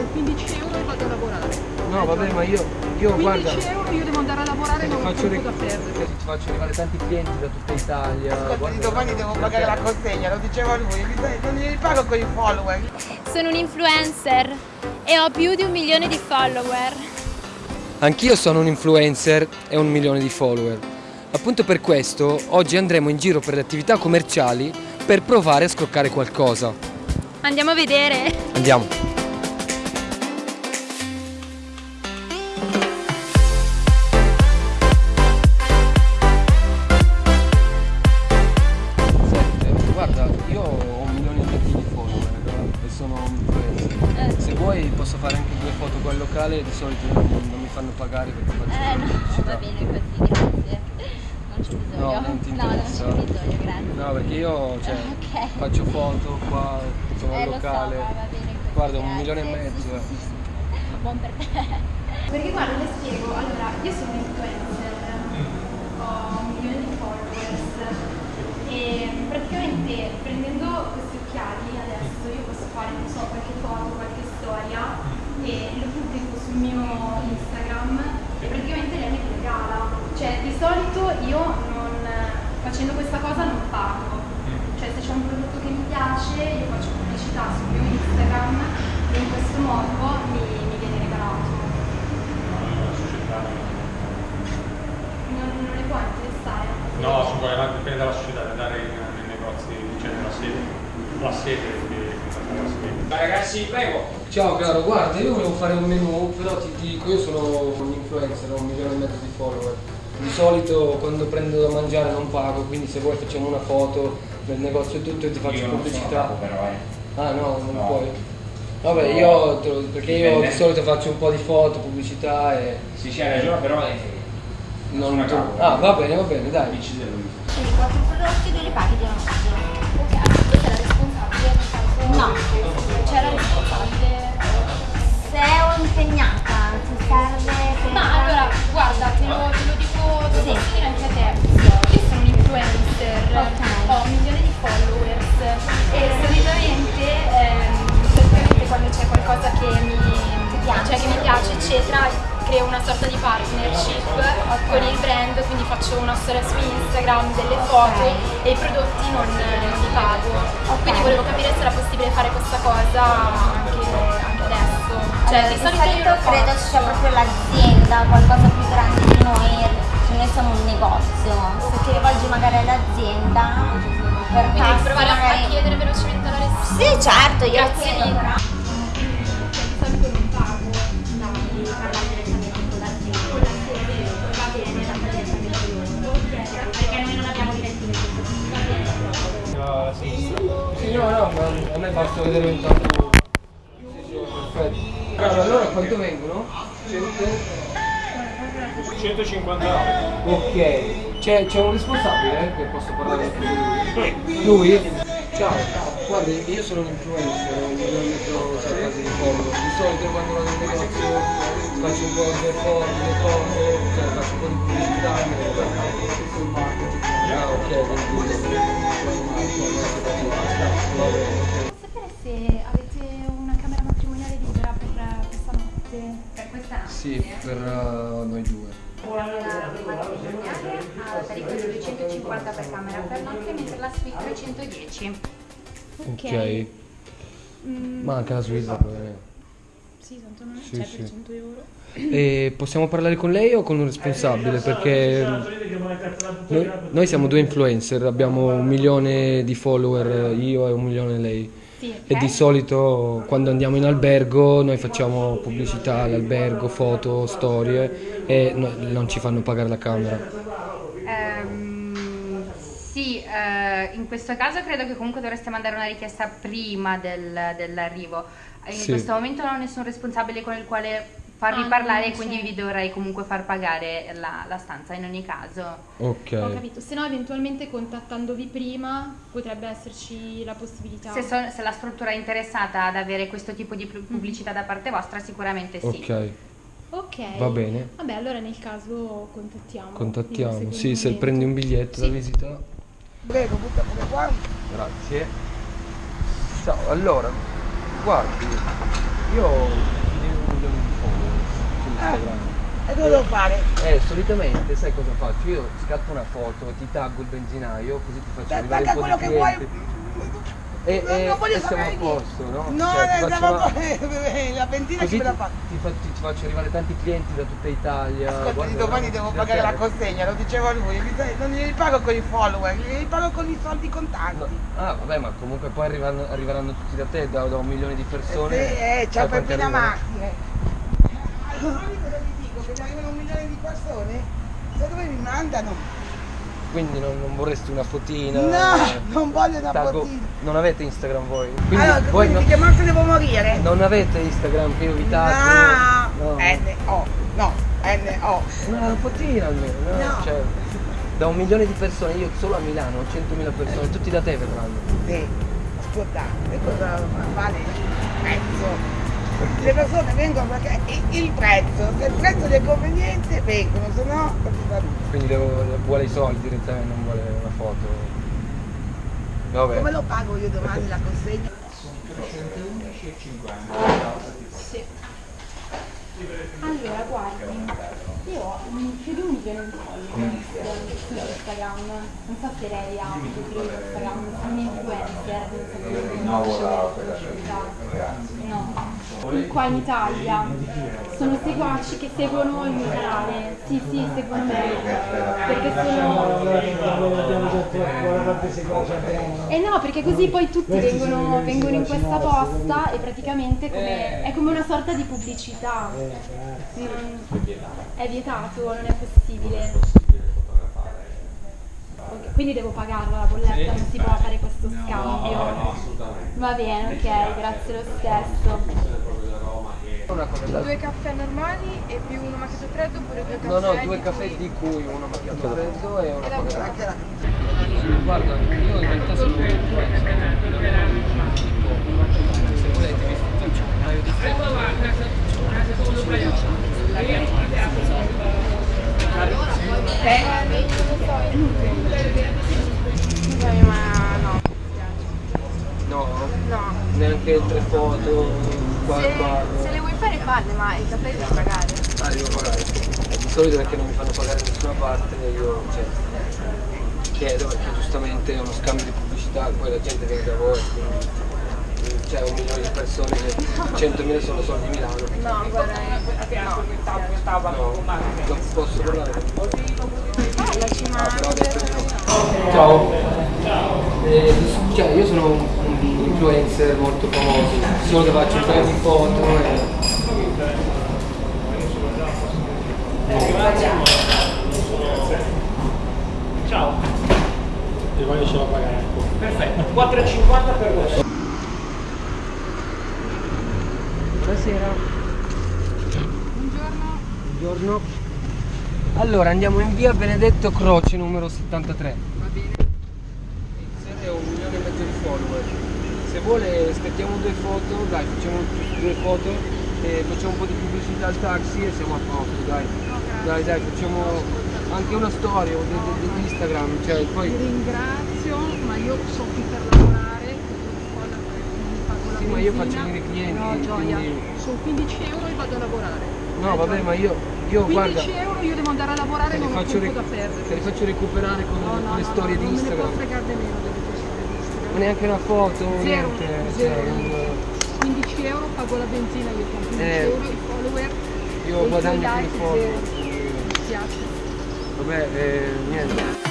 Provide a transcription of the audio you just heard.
con 15 euro e vado a lavorare. No, vabbè, ma io, io 15 guarda, euro io devo andare a lavorare e non ho faccio tempo da perdere. ti faccio arrivare tanti clienti da tutta Italia. Ascolta, guarda- domani devo pagare la consegna, lo diceva lui, non li pago con i follower. Sono un influencer e ho più di un milione di follower. Anch'io sono un influencer e un milione di follower. Appunto per questo oggi andremo in giro per le attività commerciali per provare a scroccare qualcosa. Andiamo a vedere. Andiamo. No, non ti no, non interessa. c'è bisogno, grazie. No, perché io cioè, Ok. faccio foto qua, sono al Eh, lo so, locale. ma va bene così, Guarda, un grazie. milione e mezzo. eh. Buon per te. Perché guarda, le spiego, allora, io sono un influencer, ho un milione di followers e praticamente prendendo questi occhiali adesso io posso fare, non so, qualche foto, qualche storia e lo pubblico sul mio Instagram e praticamente lei mi regala. Cioè, di solito io facendo questa cosa non pago. Cioè, se c'è un prodotto che mi piace, io faccio pubblicità sul mio Instagram e in questo modo mi, mi viene regalato. Non, non le può interessare? No, si può, dipende dalla società, da dare in- nei negozi, cioè nella sede. La sede. Ragazzi, prego. Ciao caro, guarda, io volevo fare un menù, però ti dico, io sono un influencer, ho un milione e mezzo di follower. Di solito quando prendo da mangiare non pago, quindi se vuoi facciamo una foto del negozio e tutto e ti faccio pubblicità. però, eh. Ah no, non No. puoi. Vabbè, No. io te lo- perché io di solito faccio un po' di foto, pubblicità e Sì, c'è ragione, però eh, non tu- capo. Ah, va bene, va bene, dai. Lui. Quindi quattro prodotti due li paghi di una Ok, questa è la responsabile. No, c'è la responsabile. Se ho impegnata, ti serve. Ma allora, guarda, faccio una storia su Instagram, delle foto e i prodotti non, non li pago. Quindi volevo capire se era possibile fare questa cosa anche, anche adesso. Cioè, Allora, di di solito io solito credo sia proprio l'azienda, qualcosa più grande di noi, cioè noi siamo un negozio, se ti rivolgi magari all'azienda per Quindi provare a- a magari... chiedere velocemente alla responsabile. Sì certo, io Grazie chiedo però. La sinistra. Sì, no, no, ma a me basta vedere intanto. Sì, sì, perfetto. Allora, allora quanto vengono? 150 euro. Ok, c'è, c'è un responsabile eh, che posso parlare con lui? Lui? Ciao, guarda, io sono un influencer, un milione quasi di follower. Di solito quando vado in negozio faccio un po' di foto, le foto, cioè faccio un po' di pubblicità e me le guardo. Ah ok, quindi... Per questa notte? Sì, per uh, noi due. Una matrimoniale a tariffa di 250 per camera per notte, mentre la suite 310. Ok. Mm, Ma anche la Svizzera va bene. sì, tanto non Sì, c'è sì. per 100 euro. E possiamo parlare con lei o con un responsabile? Perché noi, noi siamo due influencer, abbiamo un milione di follower io e un milione lei. Sì, E di solito quando andiamo in albergo noi facciamo pubblicità all'albergo, foto, storie e no- non ci fanno pagare la camera. Ehm, sì, eh, in questo caso credo che comunque dovreste mandare una richiesta prima del- dell'arrivo. In Sì. questo momento non ho nessun responsabile con il quale farvi Ah, parlare, quindi c'è. vi dovrei comunque far pagare la, la stanza in ogni caso. Ho Ok. capito, se no eventualmente contattandovi prima potrebbe esserci la possibilità. Se, so- se la struttura è interessata ad avere questo tipo di pu- pubblicità da parte vostra, sicuramente sì. Ok, Ok. va bene. Vabbè, allora nel caso contattiamo. Contattiamo. Sì, se prendi un biglietto Sì. da visita. Prego, butta pure qua. Grazie. Ciao, allora, guardi, io Cosa devo fare? Eh, solitamente sai cosa faccio? Io scatto una foto, ti taggo il benzinaio, così ti faccio Beh, arrivare un po' quello che vuoi. E, Non- e- non voglio e siamo a posto, no? No, Cioè, eh, siamo- una- la benzina Così chi me la fa? ti fa- ti- faccio arrivare tanti clienti da tutta Italia. Ascolta, Guarda, domani devo da pagare la consegna, lo diceva lui, non li pago con i follower, li pago con i soldi contanti. No, Ah, vabbè, ma comunque poi arriveranno, arriveranno tutti da te, da, da un milione di persone. Eh, sì, eh, c'è Sai un quanti Cosa vi dico? Che mi arrivano un milione di persone? Sai dove mi mandano? Quindi non, non vorresti una fotina? No, eh, non voglio una taggo- fotina. Non avete Instagram voi? Quindi Allora, voi quindi no- che devo morire? non avete Instagram che io vi taggo? No, N-O, no, N-O. Una fotina almeno, no? No. Cioè, da un milione di persone, io solo a Milano ho 100.000 persone, tutti da te verranno. Sì, ascolta, e cosa vale il prezzo? Le persone vengono perché il- il prezzo, se il prezzo è conveniente vengono, se no non si fa nulla. Quindi devo- vuole i soldi direttamente, non vuole una foto. Vabbè. Come lo pago io domani la consegna? Sì. Allora, guardi, io ho un- un milione di follower su Instagram, non so se lei ha un profilo Instagram, sono un influencer, non so se società. No. Qua in Italia sono seguaci che seguono il mio canale, sì sì, seguono me, perché sono... Eh no, perché così poi tutti vengono, vengono in questa posta e praticamente come- è come una sorta di pubblicità. Non- è vietato, non è possibile. Quindi devo pagarla la bolletta, non si può fare questo scambio. Va bene, ok, grazie lo stesso. Due caffè normali e più uno macchiato freddo oppure due caffè? No, no, due di caffè cui- di cui uno macchiato freddo e. Anche la- Guarda, io in realtà sono un influencer. Se volete vi faccio un paio di ma no. No, No. neanche tre foto, qua qua. Se le vuoi fare falle, ma i caffè devi pagare. Ah, devo pagare. Di solito perché non mi fanno pagare da nessuna parte, io cioè, chiedo perché giustamente è uno scambio di pubblicità, poi la gente viene da voi, quindi c'è un milione di persone, 100.000 sono soldi di Milano. No, guarda, no. No, non posso parlare. Parlaci, ma... Ah, però ho detto di no. Ciao. Eh, cioè, io sono un, influencer molto famoso, solo che faccio un paio di foto e... Ciao. E voglio ce la pagare ancora. Perfetto, 4,50 per voi. Buonasera. Buongiorno. Buongiorno. Allora, andiamo in via Benedetto Croce numero 73. Va bene. È un milione e mezzo di follower. Se vuole scattiamo due foto, dai, facciamo due foto e facciamo un po' di pubblicità al taxi e siamo a posto, dai. Dai, dai, facciamo anche una storia di, di Instagram, cioè poi... Ti ringrazio, ma io sono qui per lavorare, la Sì, ma io faccio venire clienti, No, gioia. quindi- Sono 15 euro e vado a lavorare. No, Eh, vabbè, gioia. ma io, io 15 guarda, euro io devo andare a lavorare non ho tempo da perdere. te li faccio recuperare con, No, no, le no, storie di non me ne può Instagram. fregare nemmeno delle tue storie di Instagram. Neanche una foto, Zero, niente. zero. cioè, un- 15 euro pago la benzina, io con 15 Eh, euro i follower. io guadagno più follower. Dispiace. Vabbè, eh, niente.